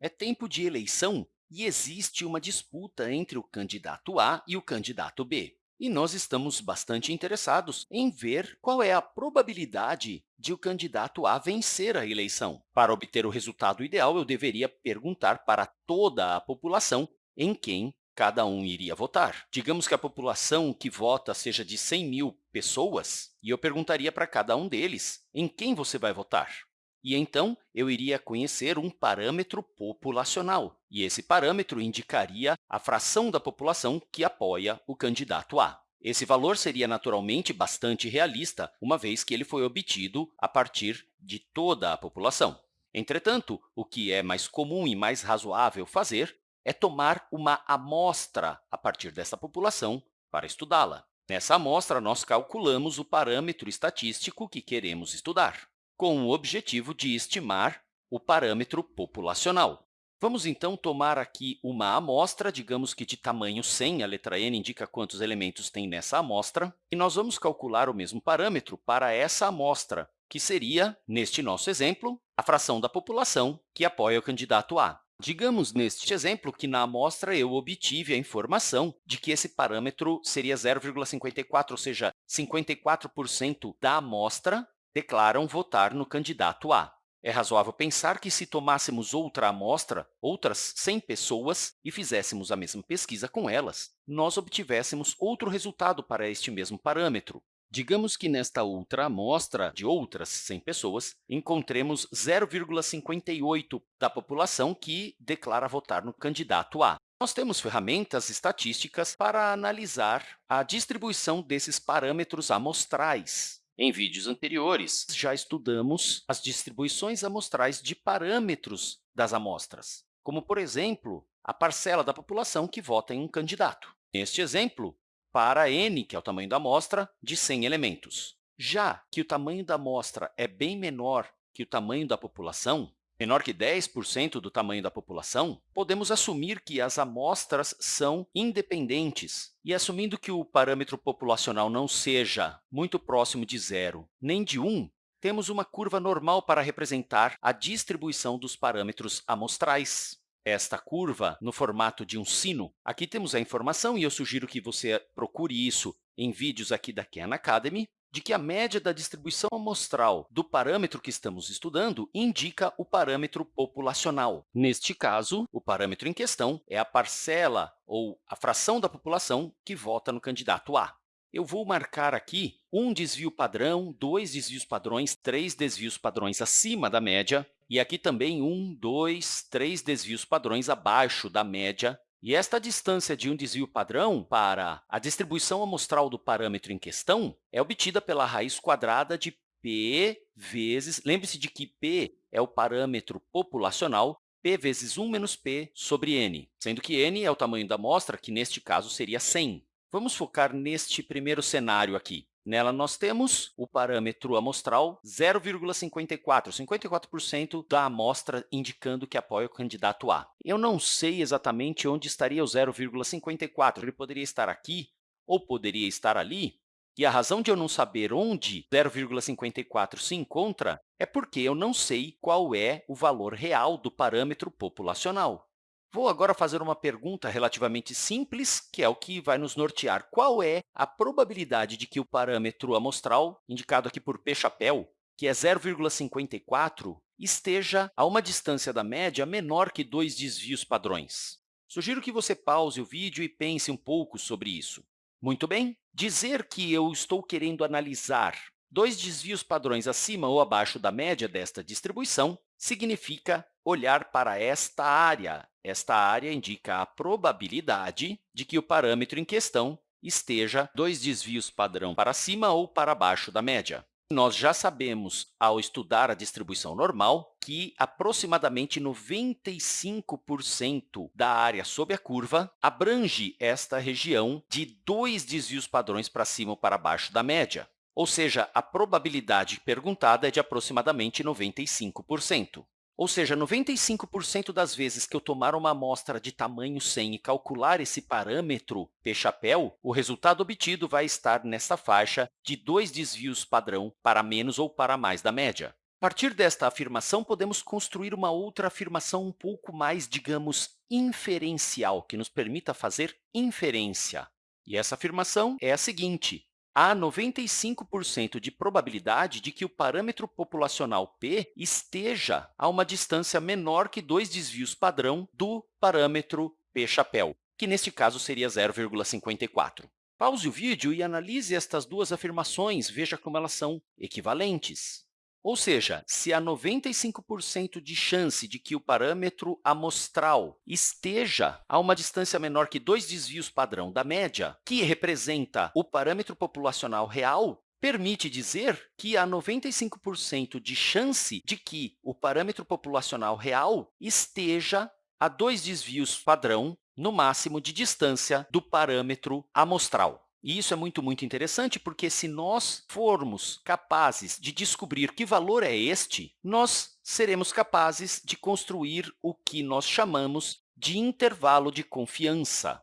É tempo de eleição e existe uma disputa entre o candidato A e o candidato B. E nós estamos bastante interessados em ver qual é a probabilidade de o candidato A vencer a eleição. Para obter o resultado ideal, eu deveria perguntar para toda a população em quem cada um iria votar. Digamos que a população que vota seja de 100 mil pessoas, e eu perguntaria para cada um deles em quem você vai votar. E, então, eu iria conhecer um parâmetro populacional, e esse parâmetro indicaria a fração da população que apoia o candidato A. Esse valor seria, naturalmente, bastante realista, uma vez que ele foi obtido a partir de toda a população. Entretanto, o que é mais comum e mais razoável fazer é tomar uma amostra a partir dessa população para estudá-la. Nessa amostra, nós calculamos o parâmetro estatístico que queremos estudar com o objetivo de estimar o parâmetro populacional. Vamos, então, tomar aqui uma amostra, digamos que de tamanho 100, a letra N indica quantos elementos tem nessa amostra, e nós vamos calcular o mesmo parâmetro para essa amostra, que seria, neste nosso exemplo, a fração da população que apoia o candidato A. Digamos, neste exemplo, que na amostra eu obtive a informação de que esse parâmetro seria 0,54, ou seja, 54% da amostra declaram votar no candidato A. É razoável pensar que, se tomássemos outra amostra, outras 100 pessoas, e fizéssemos a mesma pesquisa com elas, nós obtivéssemos outro resultado para este mesmo parâmetro. Digamos que nesta outra amostra de outras 100 pessoas, encontremos 0,58 da população que declara votar no candidato A. Nós temos ferramentas estatísticas para analisar a distribuição desses parâmetros amostrais. Em vídeos anteriores, já estudamos as distribuições amostrais de parâmetros das amostras, como, por exemplo, a parcela da população que vota em um candidato. Neste exemplo, para n, que é o tamanho da amostra, de 100 elementos. Já que o tamanho da amostra é bem menor que o tamanho da população, menor que 10% do tamanho da população, podemos assumir que as amostras são independentes. E assumindo que o parâmetro populacional não seja muito próximo de zero nem de 1, temos uma curva normal para representar a distribuição dos parâmetros amostrais. Esta curva, no formato de um sino, aqui temos a informação, e eu sugiro que você procure isso em vídeos aqui da Khan Academy, de que a média da distribuição amostral do parâmetro que estamos estudando indica o parâmetro populacional. Neste caso, o parâmetro em questão é a parcela ou a fração da população que vota no candidato A. Eu vou marcar aqui um desvio padrão, dois desvios padrões, três desvios padrões acima da média, e aqui também um, dois, três desvios padrões abaixo da média e esta distância de um desvio padrão para a distribuição amostral do parâmetro em questão é obtida pela raiz quadrada de p vezes… Lembre-se de que p é o parâmetro populacional, p vezes 1 menos p sobre n, sendo que n é o tamanho da amostra, que neste caso seria 100. Vamos focar neste primeiro cenário aqui. Nela, nós temos o parâmetro amostral 0,54, 54% da amostra indicando que apoia o candidato A. Eu não sei exatamente onde estaria o 0,54. Ele poderia estar aqui ou poderia estar ali. E a razão de eu não saber onde 0,54 se encontra é porque eu não sei qual é o valor real do parâmetro populacional. Vou agora fazer uma pergunta relativamente simples, que é o que vai nos nortear. Qual é a probabilidade de que o parâmetro amostral, indicado aqui por p-chapéu, que é 0,54, esteja a uma distância da média menor que dois desvios padrões? Sugiro que você pause o vídeo e pense um pouco sobre isso. Muito bem, dizer que eu estou querendo analisar dois desvios padrões acima ou abaixo da média desta distribuição significa olhar para esta área. Esta área indica a probabilidade de que o parâmetro em questão esteja dois desvios padrão para cima ou para baixo da média. Nós já sabemos, ao estudar a distribuição normal, que aproximadamente 95% da área sob a curva abrange esta região de dois desvios padrões para cima ou para baixo da média. Ou seja, a probabilidade perguntada é de aproximadamente 95%. Ou seja, 95% das vezes que eu tomar uma amostra de tamanho 100 e calcular esse parâmetro p-chapéu, o resultado obtido vai estar nessa faixa de dois desvios padrão para menos ou para mais da média. A partir desta afirmação, podemos construir uma outra afirmação um pouco mais, digamos, inferencial, que nos permita fazer inferência. E essa afirmação é a seguinte, há 95% de probabilidade de que o parâmetro populacional p esteja a uma distância menor que dois desvios padrão do parâmetro p-chapéu, que neste caso seria 0,54. Pause o vídeo e analise estas duas afirmações, veja como elas são equivalentes. Ou seja, se há 95% de chance de que o parâmetro amostral esteja a uma distância menor que dois desvios padrão da média, que representa o parâmetro populacional real, permite dizer que há 95% de chance de que o parâmetro populacional real esteja a dois desvios padrão, no máximo, de distância do parâmetro amostral. E isso é muito, muito interessante, porque se nós formos capazes de descobrir que valor é este, nós seremos capazes de construir o que nós chamamos de intervalo de confiança.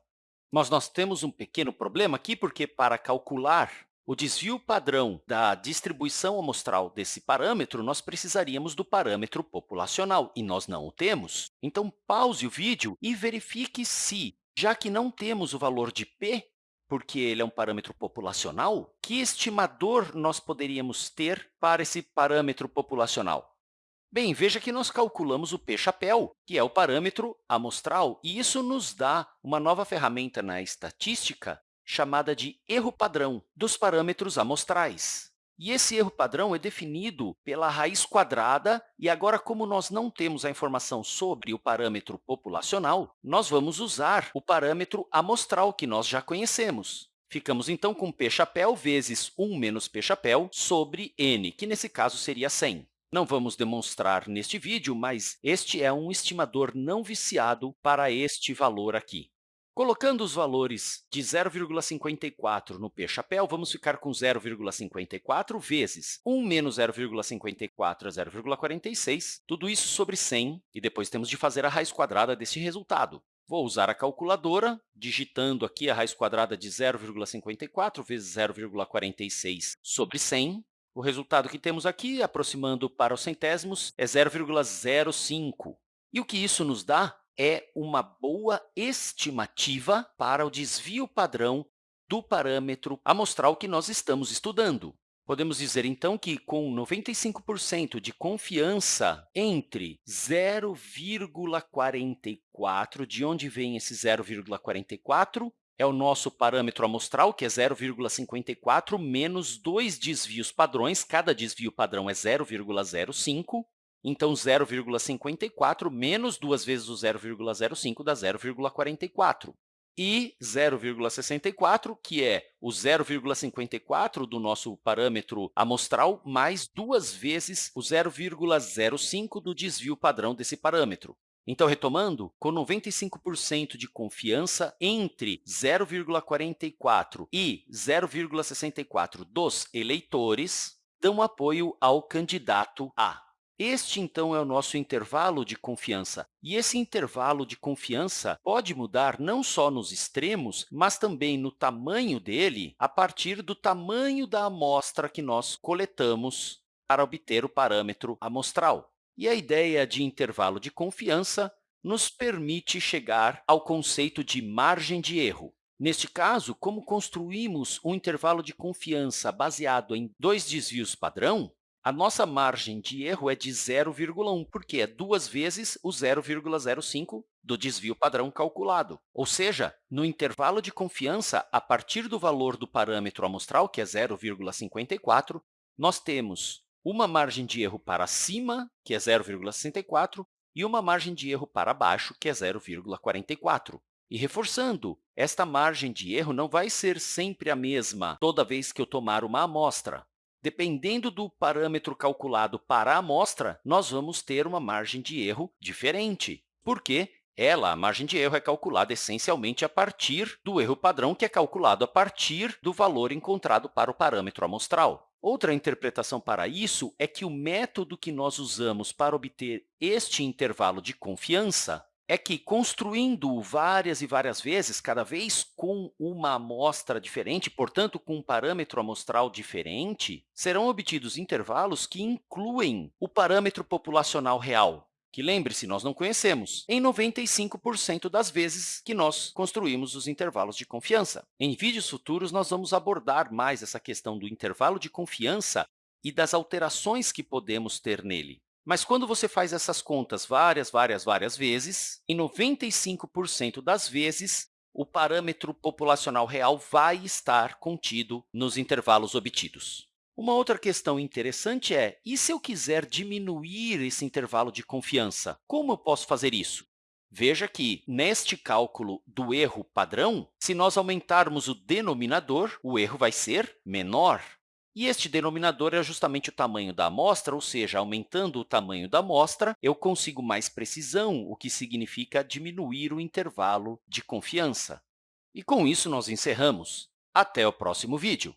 Mas nós temos um pequeno problema aqui, porque para calcular o desvio padrão da distribuição amostral desse parâmetro, nós precisaríamos do parâmetro populacional, e nós não o temos. Então, pause o vídeo e verifique se, já que não temos o valor de p, porque ele é um parâmetro populacional, que estimador nós poderíamos ter para esse parâmetro populacional? Bem, veja que nós calculamos o p-chapéu, que é o parâmetro amostral, e isso nos dá uma nova ferramenta na estatística chamada de erro padrão dos parâmetros amostrais. E esse erro padrão é definido pela raiz quadrada, e agora, como nós não temos a informação sobre o parâmetro populacional, nós vamos usar o parâmetro amostral, que nós já conhecemos. Ficamos, então, com p-chapéu vezes 1 menos p-chapéu sobre n, que, nesse caso, seria 100. Não vamos demonstrar neste vídeo, mas este é um estimador não viciado para este valor aqui. Colocando os valores de 0,54 no p-chapéu, vamos ficar com 0,54 vezes 1 menos 0,54 é 0,46, tudo isso sobre 100, e depois temos de fazer a raiz quadrada deste resultado. Vou usar a calculadora, digitando aqui a raiz quadrada de 0,54 vezes 0,46 sobre 100. O resultado que temos aqui, aproximando para os centésimos, é 0,05. E o que isso nos dá? É uma boa estimativa para o desvio padrão do parâmetro amostral que nós estamos estudando. Podemos dizer, então, que com 95% de confiança entre 0,44, de onde vem esse 0,44? É o nosso parâmetro amostral, que é 0,54 menos dois desvios padrões. Cada desvio padrão é 0,05. Então, 0,54 menos duas vezes o 0,05 dá 0,44. E 0,64, que é o 0,54 do nosso parâmetro amostral, mais duas vezes o 0,05 do desvio padrão desse parâmetro. Então, retomando, com 95% de confiança entre 0,44 e 0,64 dos eleitores, dão apoio ao candidato A. Este, então, é o nosso intervalo de confiança. E esse intervalo de confiança pode mudar não só nos extremos, mas também no tamanho dele, a partir do tamanho da amostra que nós coletamos para obter o parâmetro amostral. E a ideia de intervalo de confiança nos permite chegar ao conceito de margem de erro. Neste caso, como construímos um intervalo de confiança baseado em dois desvios padrão, a nossa margem de erro é de 0,1, porque é duas vezes o 0,05 do desvio padrão calculado. Ou seja, no intervalo de confiança, a partir do valor do parâmetro amostral, que é 0,54, nós temos uma margem de erro para cima, que é 0,64, e uma margem de erro para baixo, que é 0,44. E reforçando, esta margem de erro não vai ser sempre a mesma toda vez que eu tomar uma amostra. Dependendo do parâmetro calculado para a amostra, nós vamos ter uma margem de erro diferente, porque ela, a margem de erro, é calculada essencialmente a partir do erro padrão, que é calculado a partir do valor encontrado para o parâmetro amostral. Outra interpretação para isso é que o método que nós usamos para obter este intervalo de confiança é que, construindo várias e várias vezes, cada vez com uma amostra diferente, portanto, com um parâmetro amostral diferente, serão obtidos intervalos que incluem o parâmetro populacional real, que, lembre-se, nós não conhecemos, em 95% das vezes que nós construímos os intervalos de confiança. Em vídeos futuros, nós vamos abordar mais essa questão do intervalo de confiança e das alterações que podemos ter nele. Mas quando você faz essas contas várias, várias, várias vezes, em 95% das vezes, o parâmetro populacional real vai estar contido nos intervalos obtidos. Uma outra questão interessante é, e se eu quiser diminuir esse intervalo de confiança? Como eu posso fazer isso? Veja que, neste cálculo do erro padrão, se nós aumentarmos o denominador, o erro vai ser menor. E este denominador é justamente o tamanho da amostra, ou seja, aumentando o tamanho da amostra, eu consigo mais precisão, o que significa diminuir o intervalo de confiança. E com isso, nós encerramos. Até o próximo vídeo!